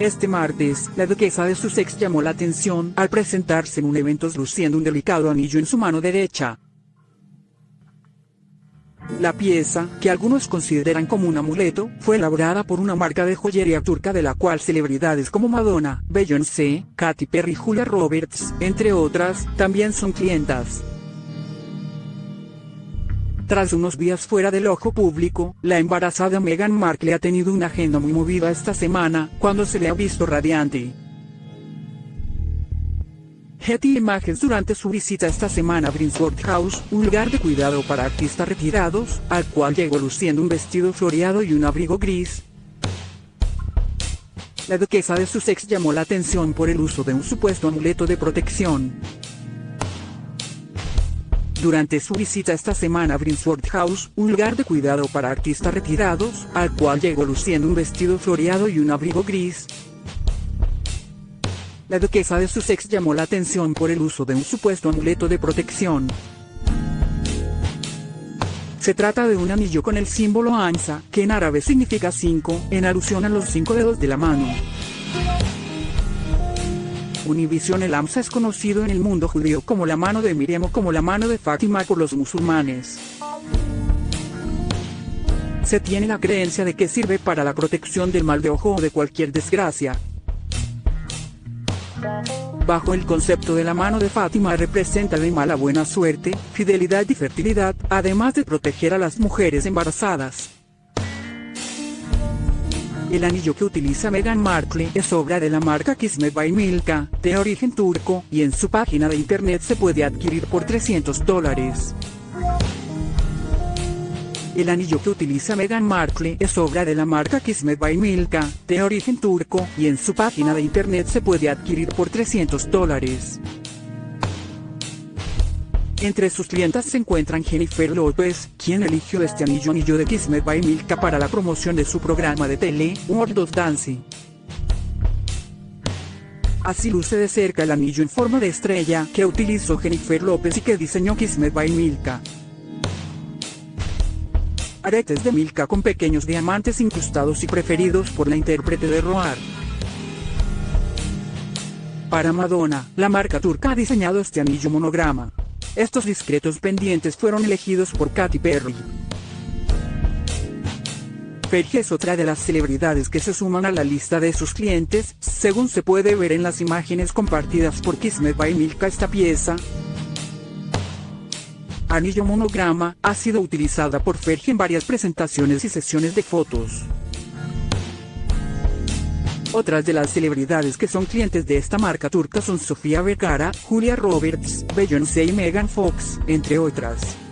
Este martes, la duquesa de Sussex llamó la atención al presentarse en un evento luciendo un delicado anillo en su mano derecha. La pieza, que algunos consideran como un amuleto, fue elaborada por una marca de joyería turca de la cual celebridades como Madonna, Beyoncé, Katy Perry y Julia Roberts, entre otras, también son clientas. Tras unos días fuera del ojo público, la embarazada Meghan Markle ha tenido una agenda muy movida esta semana, cuando se le ha visto radiante. Getty Images durante su visita esta semana a Brinsworth House, un lugar de cuidado para artistas retirados, al cual llegó luciendo un vestido floreado y un abrigo gris. La duquesa de Sussex llamó la atención por el uso de un supuesto amuleto de protección. Durante su visita esta semana a Brinsworth House, un lugar de cuidado para artistas retirados, al cual llegó luciendo un vestido floreado y un abrigo gris, la duquesa de Sussex llamó la atención por el uso de un supuesto amuleto de protección. Se trata de un anillo con el símbolo Ansa, que en árabe significa cinco, en alusión a los cinco dedos de la mano. Univision el Amsa es conocido en el mundo judío como la mano de Miriam o como la mano de Fátima por los musulmanes. Se tiene la creencia de que sirve para la protección del mal de ojo o de cualquier desgracia. Bajo el concepto de la mano de Fátima representa la mala buena suerte, fidelidad y fertilidad, además de proteger a las mujeres embarazadas. El anillo que utiliza Meghan Markle es obra de la marca Kismet by Milka, de origen turco, y en su página de internet se puede adquirir por 300 dólares. El anillo que utiliza Meghan Markle es obra de la marca Kismet by Milka, de origen turco, y en su página de internet se puede adquirir por 300 dólares. Entre sus clientas se encuentran Jennifer López, quien eligió este anillo anillo de Kismet by Milka para la promoción de su programa de tele, World of Dance. Así luce de cerca el anillo en forma de estrella que utilizó Jennifer López y que diseñó Kismet by Milka. Aretes de Milka con pequeños diamantes incrustados y preferidos por la intérprete de Roar. Para Madonna, la marca turca ha diseñado este anillo monograma. Estos discretos pendientes fueron elegidos por Katy Perry. Fergie es otra de las celebridades que se suman a la lista de sus clientes, según se puede ver en las imágenes compartidas por Kismet by Milka esta pieza, anillo monograma, ha sido utilizada por Fergie en varias presentaciones y sesiones de fotos. Otras de las celebridades que son clientes de esta marca turca son Sofía Vergara, Julia Roberts, Beyoncé y Megan Fox, entre otras.